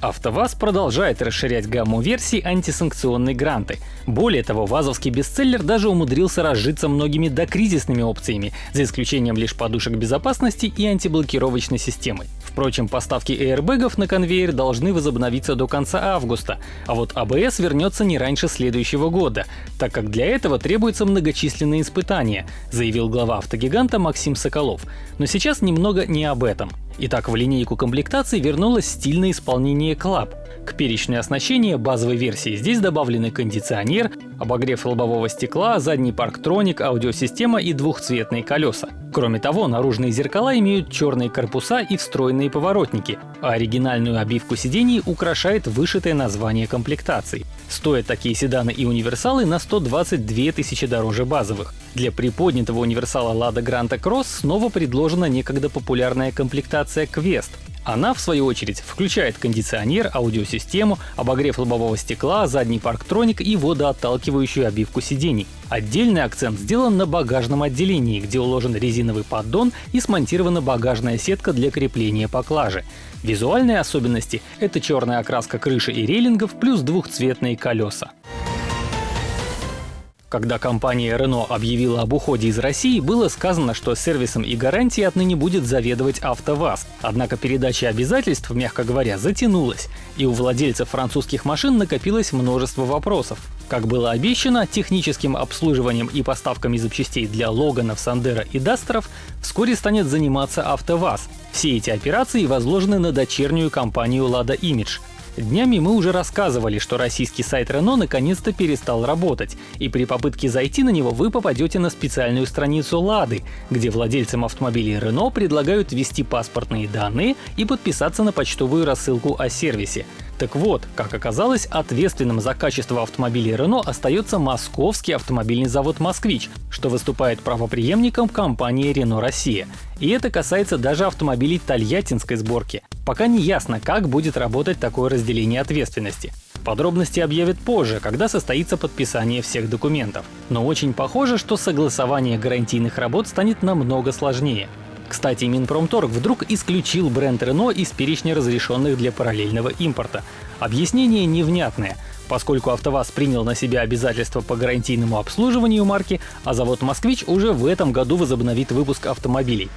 АвтоВАЗ продолжает расширять гамму версий антисанкционной гранты. Более того, вазовский бестселлер даже умудрился разжиться многими докризисными опциями, за исключением лишь подушек безопасности и антиблокировочной системы. Впрочем, поставки аэрбэгов на конвейер должны возобновиться до конца августа, а вот АБС вернется не раньше следующего года, так как для этого требуются многочисленные испытания, заявил глава автогиганта Максим Соколов. Но сейчас немного не об этом. Итак, в линейку комплектаций вернулось стильное исполнение Club. К перечню оснащения базовой версии здесь добавлены кондиционер, обогрев лобового стекла, задний парктроник, аудиосистема и двухцветные колеса. Кроме того, наружные зеркала имеют черные корпуса и встроенные поворотники, а оригинальную обивку сидений украшает вышитое название комплектаций. Стоят такие седаны и универсалы на 122 тысячи дороже базовых. Для приподнятого универсала Lada Granta Cross снова предложена некогда популярная комплектация Quest. Она, в свою очередь, включает кондиционер, аудиосистему, обогрев лобового стекла, задний парктроник и водоотталкивающую обивку сидений. Отдельный акцент сделан на багажном отделении, где уложен резиновый поддон и смонтирована багажная сетка для крепления поклажи. Визуальные особенности — это черная окраска крыши и рейлингов плюс двухцветные колеса. Когда компания Renault объявила об уходе из России, было сказано, что сервисом и гарантией отныне будет заведовать АвтоВАЗ. Однако передача обязательств, мягко говоря, затянулась, и у владельцев французских машин накопилось множество вопросов. Как было обещано, техническим обслуживанием и поставками запчастей для Логанов, Сандера и Дастеров вскоре станет заниматься АвтоВАЗ. Все эти операции возложены на дочернюю компанию Lada Image. Днями мы уже рассказывали, что российский сайт Renault наконец-то перестал работать, и при попытке зайти на него вы попадете на специальную страницу Лады, где владельцам автомобилей Renault предлагают ввести паспортные данные и подписаться на почтовую рассылку о сервисе. Так вот, как оказалось, ответственным за качество автомобилей Renault остается московский автомобильный завод «Москвич», что выступает правоприемником компании Renault Россия. И это касается даже автомобилей тольяттинской сборки. Пока не ясно, как будет работать такое разделение ответственности. Подробности объявят позже, когда состоится подписание всех документов. Но очень похоже, что согласование гарантийных работ станет намного сложнее. Кстати, Минпромторг вдруг исключил бренд Renault из перечня разрешенных для параллельного импорта. Объяснение невнятное, поскольку АвтоВАЗ принял на себя обязательства по гарантийному обслуживанию марки, а завод «Москвич» уже в этом году возобновит выпуск автомобилей.